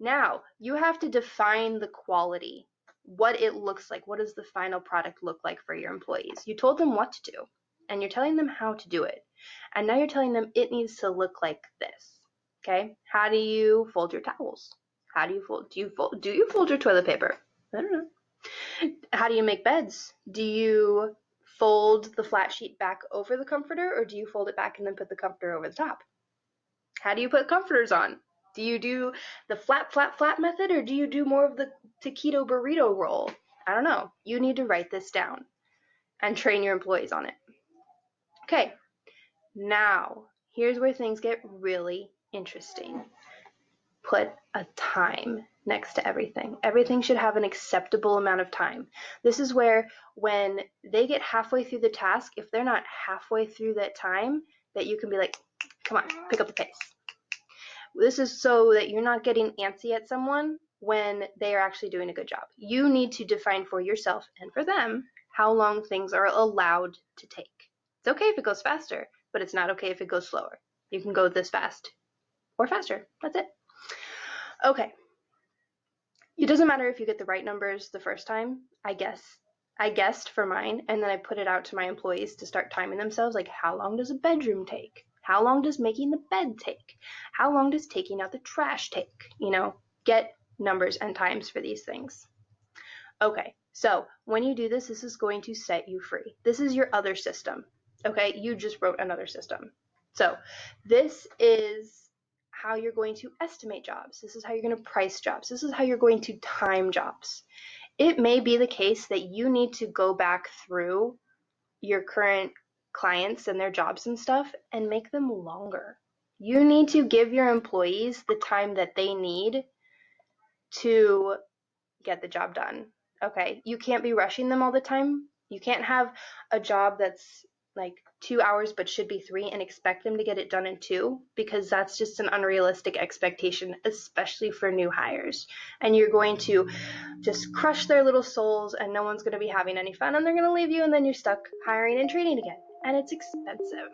Now you have to define the quality, what it looks like. What does the final product look like for your employees? You told them what to do and you're telling them how to do it. And now you're telling them it needs to look like this. Okay? How do you fold your towels? How do you fold? Do you fold? Do you fold your toilet paper? I don't know. How do you make beds? Do you fold the flat sheet back over the comforter, or do you fold it back and then put the comforter over the top? How do you put comforters on? Do you do the flat, flat, flat method, or do you do more of the taquito burrito roll? I don't know. You need to write this down and train your employees on it. Okay, now here's where things get really interesting. Put a time next to everything. Everything should have an acceptable amount of time. This is where when they get halfway through the task, if they're not halfway through that time, that you can be like, come on, pick up the pace. This is so that you're not getting antsy at someone when they are actually doing a good job. You need to define for yourself and for them how long things are allowed to take. It's okay if it goes faster, but it's not okay if it goes slower. You can go this fast or faster. That's it. Okay. It doesn't matter if you get the right numbers the first time. I guess I guessed for mine, and then I put it out to my employees to start timing themselves. Like, how long does a bedroom take? How long does making the bed take? How long does taking out the trash take? You know, get numbers and times for these things. Okay, so when you do this, this is going to set you free. This is your other system. Okay, you just wrote another system. So this is how you're going to estimate jobs. This is how you're going to price jobs. This is how you're going to time jobs. It may be the case that you need to go back through your current clients and their jobs and stuff and make them longer. You need to give your employees the time that they need to get the job done. Okay, you can't be rushing them all the time. You can't have a job that's like two hours but should be three and expect them to get it done in two because that's just an unrealistic expectation, especially for new hires. And you're going to just crush their little souls and no one's going to be having any fun and they're going to leave you and then you're stuck hiring and training again. And it's expensive.